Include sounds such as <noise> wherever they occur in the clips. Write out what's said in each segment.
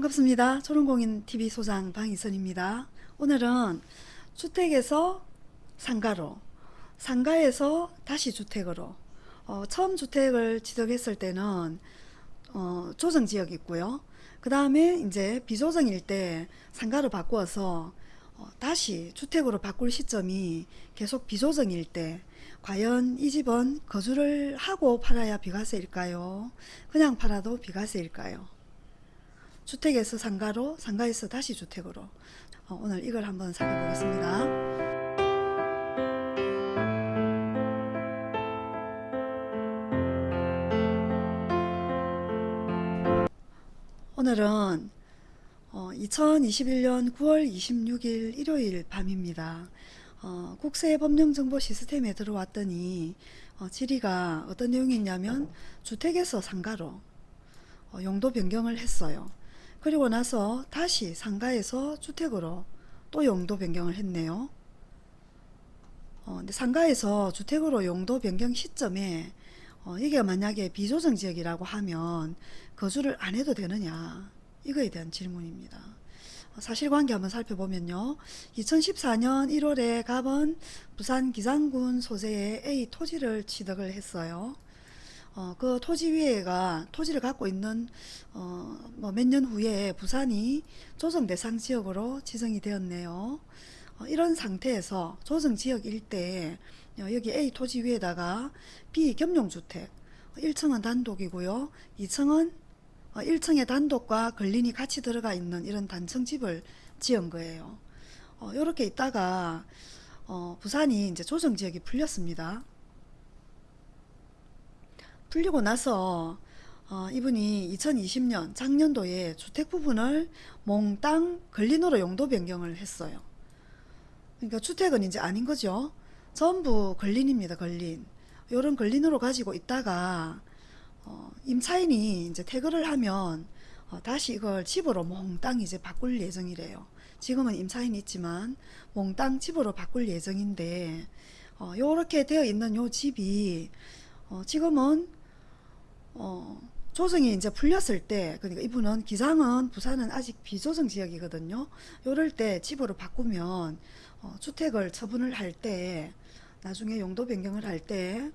반갑습니다. 초롱공인TV 소장 방희선입니다. 오늘은 주택에서 상가로, 상가에서 다시 주택으로 어, 처음 주택을 취득했을 때는 어, 조정지역이 있고요. 그 다음에 이제 비조정일 때 상가로 바꾸어서 어, 다시 주택으로 바꿀 시점이 계속 비조정일 때 과연 이 집은 거주를 하고 팔아야 비과세일까요? 그냥 팔아도 비과세일까요? 주택에서 상가로 상가에서 다시 주택으로 어, 오늘 이걸 한번 살펴보겠습니다. 오늘은 어, 2021년 9월 26일 일요일 밤입니다. 어, 국세 법령 정보 시스템에 들어왔더니 어, 질의가 어떤 내용이 있냐면 주택에서 상가로 어, 용도 변경을 했어요. 그리고 나서 다시 상가에서 주택으로 또 용도 변경을 했네요. 어, 근데 상가에서 주택으로 용도 변경 시점에 어, 이게 만약에 비조정 지역이라고 하면 거주를 안 해도 되느냐 이거에 대한 질문입니다. 어, 사실관계 한번 살펴보면요. 2014년 1월에 갑은 부산 기장군 소재의 A 토지를 취득을 했어요. 어, 그 토지 위에가 토지를 갖고 있는 어, 뭐 몇 년 후에 부산이 조정 대상 지역으로 지정이 되었네요. 어, 이런 상태에서 조정 지역 일대에 어, 여기 A 토지 위에다가 B 겸용주택 1층은 단독이고요. 2층은 어, 1층의 단독과 근린이 같이 들어가 있는 이런 단층 집을 지은 거예요. 어, 이렇게 있다가 어, 부산이 이제 조정 지역이 풀렸습니다. 풀리고 나서 어, 이분이 2020년 작년도에 주택 부분을 몽땅 근린으로 용도 변경을 했어요. 그러니까 주택은 이제 아닌 거죠. 전부 근린입니다. 근린. 요런 근린으로 가지고 있다가 어, 임차인이 이제 퇴거를 하면 어, 다시 이걸 집으로 몽땅 이제 바꿀 예정이래요. 지금은 임차인이 있지만 몽땅 집으로 바꿀 예정인데 어, 요렇게 되어 있는 요 집이 어, 지금은 어, 조정이 이제 풀렸을 때 그러니까 이분은 기장은 부산은 아직 비조정 지역이거든요. 요럴 때 집으로 바꾸면 어, 주택을 처분을 할 때 나중에 용도 변경을 할 때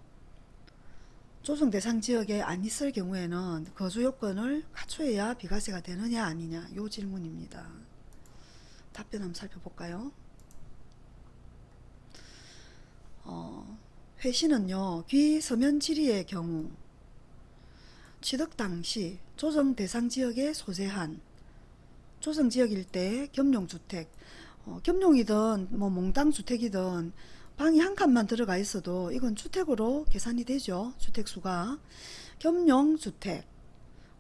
조정 대상 지역에 안 있을 경우에는 거주 요건을 갖춰야 비과세가 되느냐 아니냐 요 질문입니다. 답변 한번 살펴볼까요? 어, 회신은요 귀 서면 질의의 경우 취득 당시 조정 대상 지역에 소재한 조정 지역일 때 겸용주택 어, 겸용이든 뭐 몽땅 주택이든 방이 한 칸만 들어가 있어도 이건 주택으로 계산이 되죠. 주택수가. 겸용주택.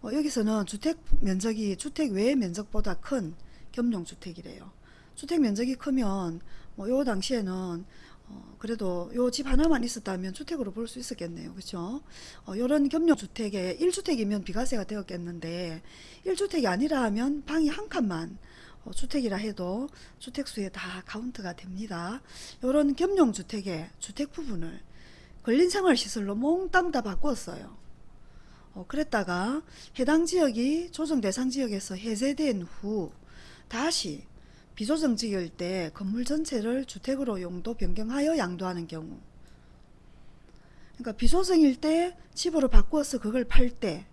어, 여기서는 주택 면적이 주택 외 면적보다 큰 겸용주택이래요. 주택 면적이 크면 뭐 요 당시에는 어, 그래도 요 집 하나만 있었다면 주택으로 볼 수 있었겠네요. 그렇죠? 어, 요런 겸용주택에 1주택이면 비과세가 되었겠는데 1주택이 아니라 하면 방이 한 칸만 어, 주택이라 해도 주택수에 다 카운트가 됩니다. 요런 겸용주택의 주택 부분을 근린생활시설로 몽땅 다 바꿨어요. 어, 그랬다가 해당 지역이 조정 대상 지역에서 해제된 후 다시 비조정 지역일 때 건물 전체를 주택으로 용도 변경하여 양도하는 경우 그러니까 비조정일 때 집으로 바꾸어서 그걸 팔 때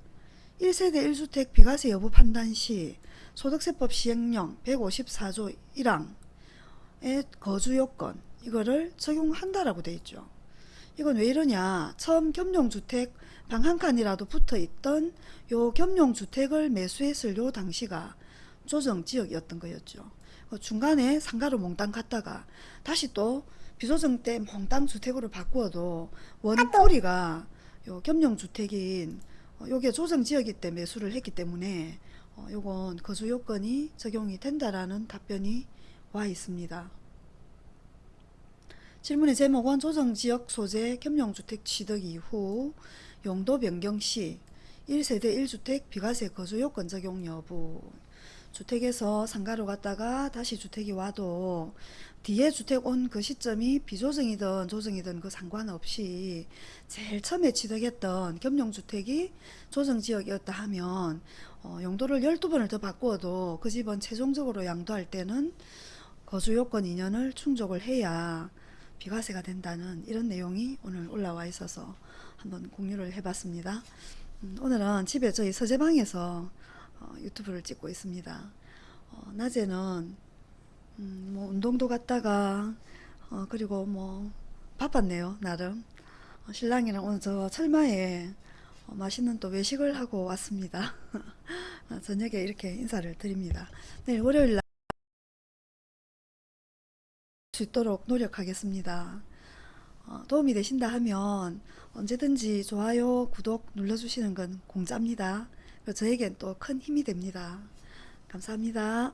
1세대 1주택 비과세 여부 판단 시 소득세법 시행령 154조 1항의 거주요건 이거를 적용한다라고 돼 있죠. 이건 왜 이러냐 처음 겸용주택 방 한 칸이라도 붙어 있던 요 겸용주택을 매수했을 요 당시가 조정 지역이었던 거였죠. 그 중간에 상가로 몽땅 갔다가 다시 또 비조정 때 몽땅 주택으로 바꾸어도 원뿌리가 요 겸용주택인 어, 요게 조정지역이 때 매수를 했기 때문에 어, 요건 거주 요건이 적용이 된다라는 답변이 와 있습니다. 질문의 제목은 조정지역 소재 겸용주택 취득 이후 용도 변경 시 1세대 1주택 비과세 거주 요건 적용 여부 주택에서 상가로 갔다가 다시 주택이 와도 뒤에 주택 온 그 시점이 비조정이든 조정이든 그 상관없이 제일 처음에 취득했던 겸용주택이 조정지역이었다 하면 어, 용도를 12번을 더 바꾸어도 그 집은 최종적으로 양도할 때는 거주 요건 2년을 충족을 해야 비과세가 된다는 이런 내용이 오늘 올라와 있어서 한번 공유를 해봤습니다. 음, 오늘은 집에 저희 서재방에서 어, 유튜브를 찍고 있습니다. 어, 낮에는 음, 뭐 운동도 갔다가 어, 그리고 뭐 바빴네요 나름 어, 신랑이랑 오늘 저 철마에 어, 맛있는 또 외식을 하고 왔습니다. <laughs> 어, 저녁에 이렇게 인사를 드립니다. 내일 월요일 날 수 있도록 노력하겠습니다. 어, 도움이 되신다 하면 언제든지 좋아요, 구독 눌러주시는 건 공짜입니다. 저에겐 또 큰 힘이 됩니다. 감사합니다.